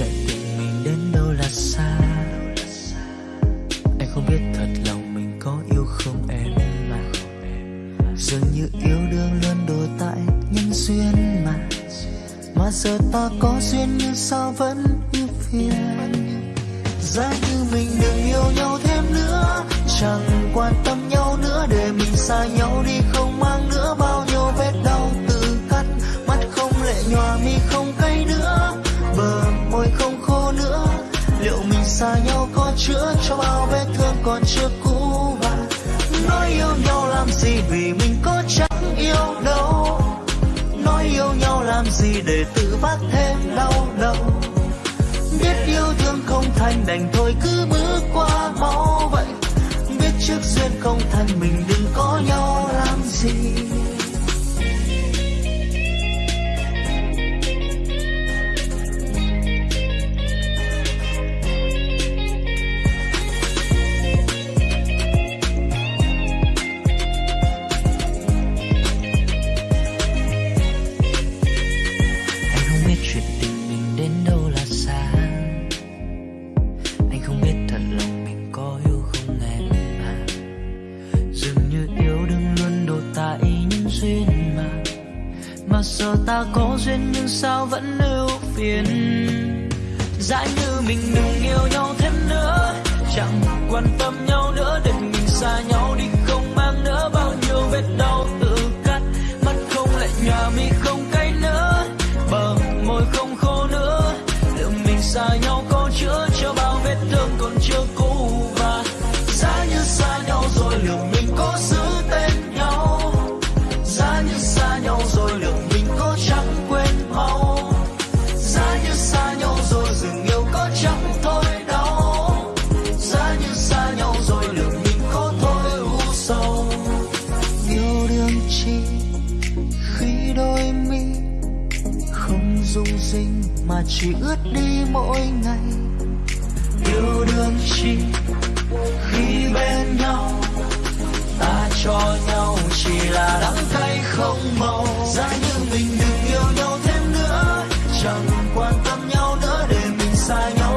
chạy tình mình đến đâu là xa. Anh không biết thật lòng mình có yêu không em. Mà Dường như yêu đương luôn đổ tại nhân duyên mà. Mà giờ ta có duyên nhưng sao vẫn yêu phiền? Giá như mình đừng yêu nhau thêm nữa, Chẳng quan tâm nhau nữa, để mình xa nhau đi không mang nữa bao nhiêu vết đau tự cắt. Mắt không lệ nhòa mi không chưa cũ và nói yêu nhau làm gì vì mình có chẳng yêu đâu. Nói yêu nhau làm gì để tự vác thêm đau đầu. Biết yêu thương không thành đành thôi, cứ bước qua mau vậy. Biết trước duyên không thành mình đừng có nhau làm gì. Mà giờ ta có duyên nhưng sao vẫn ưu phiền? Giá như mình đừng yêu nhau thêm nữa, Chẳng quan tâm nhau nữa, để mình xa nhau đi không mang nữa. Bao nhiêu vết đau tự cắt, mắt không lại nhòa mi không cay nữa. Bờ môi không khô nữa liệu mình xa nhau có chữa cho bao vết thương còn chưa có rung rinh mà chỉ ướt đi mỗi ngày. Yêu đương chi, khi bên nhau, ta cho nhau chỉ là đắng cay không màu. Giá như mình đừng yêu nhau thêm nữa, chẳng quan tâm nhau nữa để mình xa nhau.